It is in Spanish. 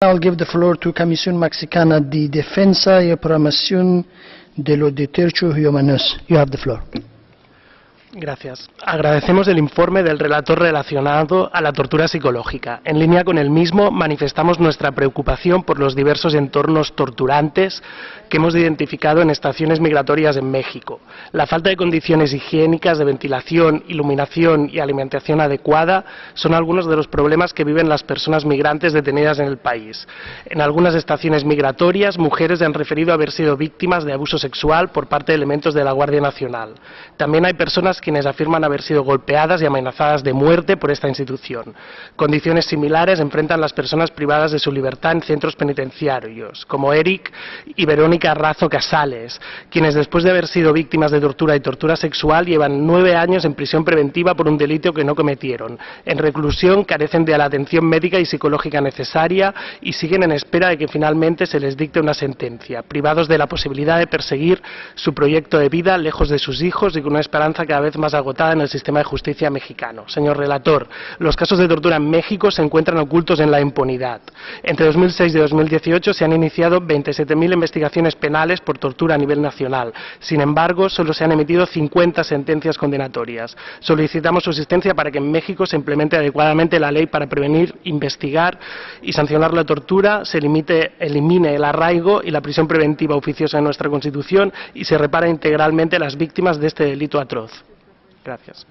I'll give the floor to Comisión Mexicana de Defensa y Promoción de los Derechos Humanos. You have the floor. Gracias. Agradecemos el informe del relator relacionado a la tortura psicológica. En línea con el mismo, manifestamos nuestra preocupación por los diversos entornos torturantes que hemos identificado en estaciones migratorias en México. La falta de condiciones higiénicas de ventilación, iluminación y alimentación adecuada son algunos de los problemas que viven las personas migrantes detenidas en el país. En algunas estaciones migratorias, mujeres han referido haber sido víctimas de abuso sexual por parte de elementos de la Guardia Nacional. También hay personas quienes afirman haber sido golpeadas y amenazadas de muerte por esta institución. Condiciones similares enfrentan las personas privadas de su libertad en centros penitenciarios, como Eric y Verónica Razo Casales, quienes después de haber sido víctimas de tortura y tortura sexual llevan nueve años en prisión preventiva por un delito que no cometieron. En reclusión carecen de la atención médica y psicológica necesaria y siguen en espera de que finalmente se les dicte una sentencia, privados de la posibilidad de perseguir su proyecto de vida lejos de sus hijos y con una esperanza cada vez más agotada en el sistema de justicia mexicano. Señor relator, los casos de tortura en México se encuentran ocultos en la impunidad. Entre 2006 y 2018 se han iniciado 27.000 investigaciones penales por tortura a nivel nacional. Sin embargo, solo se han emitido 50 sentencias condenatorias. Solicitamos su asistencia para que en México se implemente adecuadamente la ley para prevenir, investigar y sancionar la tortura, se limite, elimine el arraigo y la prisión preventiva oficiosa en nuestra Constitución y se repara integralmente las víctimas de este delito atroz. Gracias.